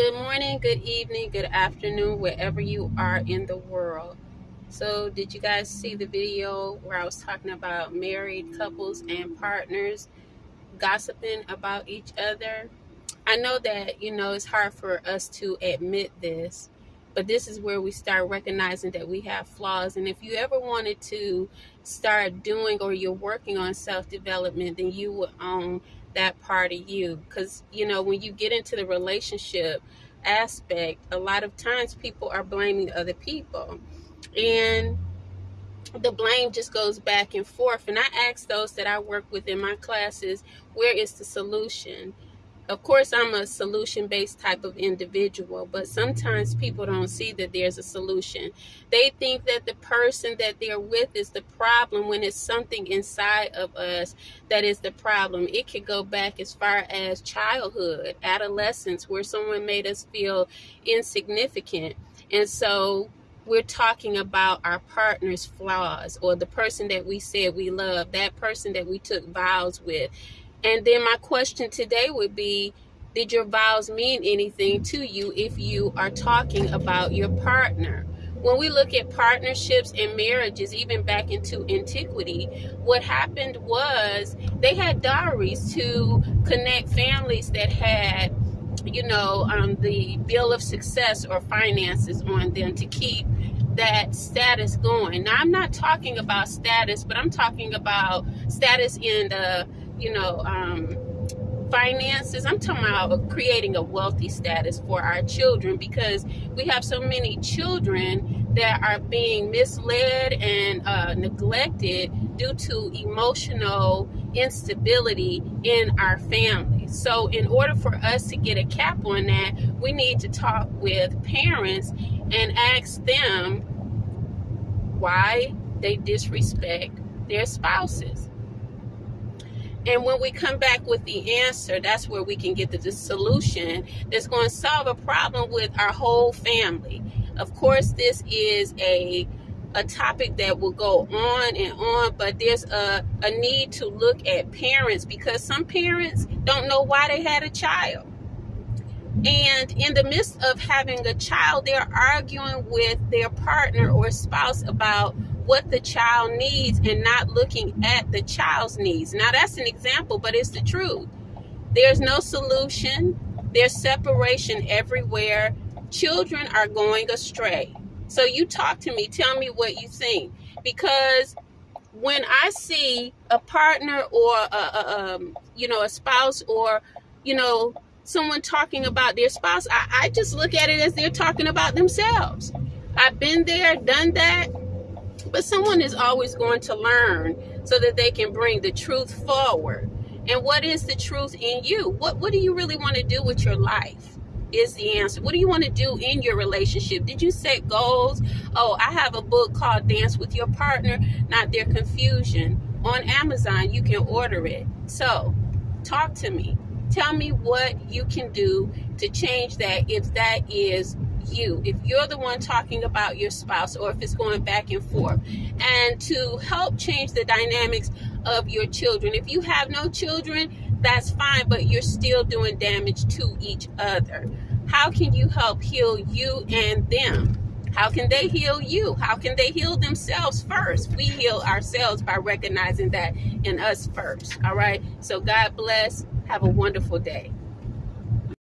Good morning, good evening, good afternoon, wherever you are in the world. So, did you guys see the video where I was talking about married couples and partners gossiping about each other? I know that, you know, it's hard for us to admit this, but this is where we start recognizing that we have flaws. And if you ever wanted to start doing or you're working on self development, then you would own that part of you because you know when you get into the relationship aspect a lot of times people are blaming other people. And the blame just goes back and forth. And i ask those that i work with in my classes where is the solution of course i'm a solution based type of individual but sometimes people don't see that there's a solution. They think that the person that they're with is the problem when it's something inside of us that is the problem. It could go back as far as childhood adolescence where someone made us feel insignificant. And so we're talking about our partner's flaws or the person that we said we love that person that we took vows with and then my question today would be Did your vows mean anything to you if you are talking about your partner? When we look at partnerships and marriages, even back into antiquity, what happened was they had diaries to connect families that had, you know, um, the bill of success or finances on them to keep that status going. Now, I'm not talking about status, but I'm talking about status in the you know, um, finances. I'm talking about creating a wealthy status for our children because we have so many children that are being misled and uh, neglected due to emotional instability in our families. So, in order for us to get a cap on that, we need to talk with parents and ask them why they disrespect their spouses. And when we come back with the answer, that's where we can get the, the solution that's going to solve a problem with our whole family. Of course, this is a a topic that will go on and on, but there's a, a need to look at parents because some parents don't know why they had a child. And in the midst of having a child, they're arguing with their partner or spouse about what the child needs and not looking at the child's needs. Now, that's an example, but it's the truth. There's no solution, there's separation everywhere. Children are going astray. So, you talk to me, tell me what you think. Because when I see a partner or a, a um, you know a spouse or you know someone talking about their spouse, I, I just look at it as they're talking about themselves. I've been there, done that, but someone is always going to learn so that they can bring the truth forward. And what is the truth in you? What what do you really want to do with your life? Is the answer. What do you want to do in your relationship? Did you set goals? Oh, I have a book called Dance with Your Partner, Not Their Confusion. On Amazon, you can order it. So, talk to me. Tell me what you can do to change that if that is you, if you're the one talking about your spouse, or if it's going back and forth, and to help change the dynamics of your children. If you have no children, that's fine, but you're still doing damage to each other. How can you help heal you and them? How can they heal you? How can they heal themselves first? We heal ourselves by recognizing that in us first. All right. So, God bless. Have a wonderful day.